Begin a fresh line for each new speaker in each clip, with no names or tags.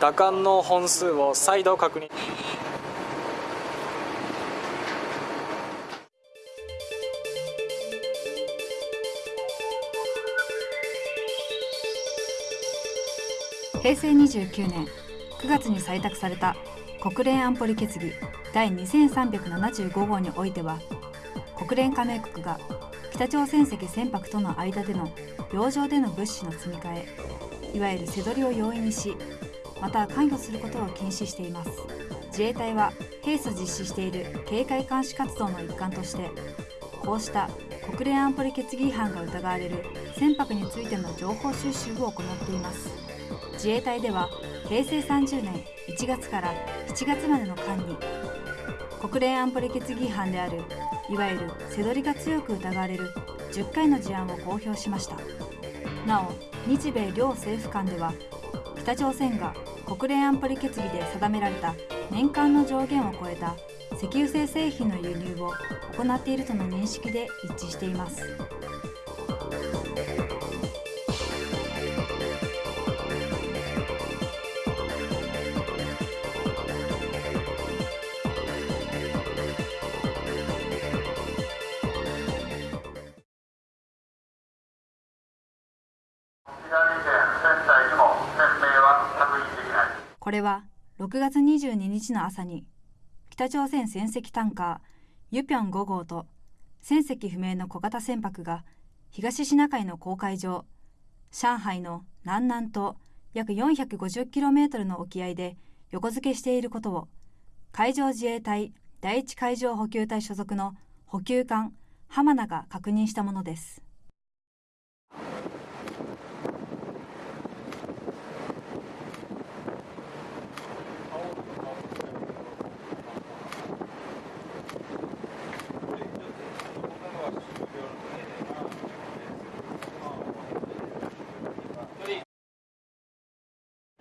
打艦の本数を再度確認。
平成29年9月に採択された国連安保理決議第2375号においては国連加盟国が北朝鮮籍船舶との間での洋上での物資の積み替えいわゆる背取りを容易にしまた関与することを禁止しています。自衛隊は平素実施している警戒監視活動の一環としてこうした国連安保理決議違反が疑われる船舶についての情報収集を行っています。自衛隊では平成30年1月から7月までの間に国連安保理決議違反であるいわゆる背取りが強く疑われる10回の事案を公表しました。なお日米両政府間では北朝鮮が国連安保理決議で定められた年間の上限を超えた石油製製品の輸入を行っているとの認識で一致しています。これは6月22日の朝に北朝鮮船籍タンカーユピョン5号と船籍不明の小型船舶が東シナ海の公海上上海の南南東約 450km の沖合で横付けしていることを海上自衛隊第一海上補給隊所属の補給艦浜名が確認したものです。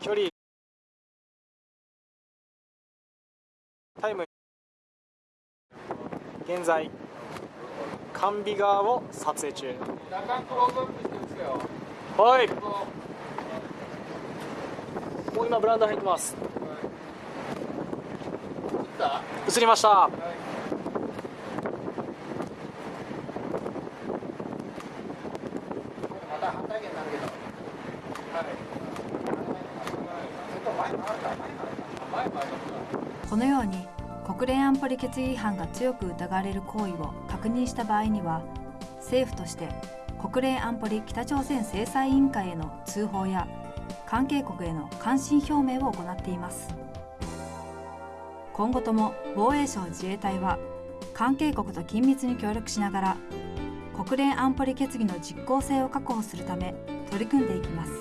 距離タイム現在甘美川を撮影中。はい。もう今ブランド入ってます。映りました
このように国連安保理決議違反が強く疑われる行為を確認した場合には政府として国連安保理北朝鮮制裁委員会への通報や関係国への関心表明を行っています今後とも防衛省自衛隊は関係国と緊密に協力しながら国連安保理決議の実効性を確保するため取り組んでいきます。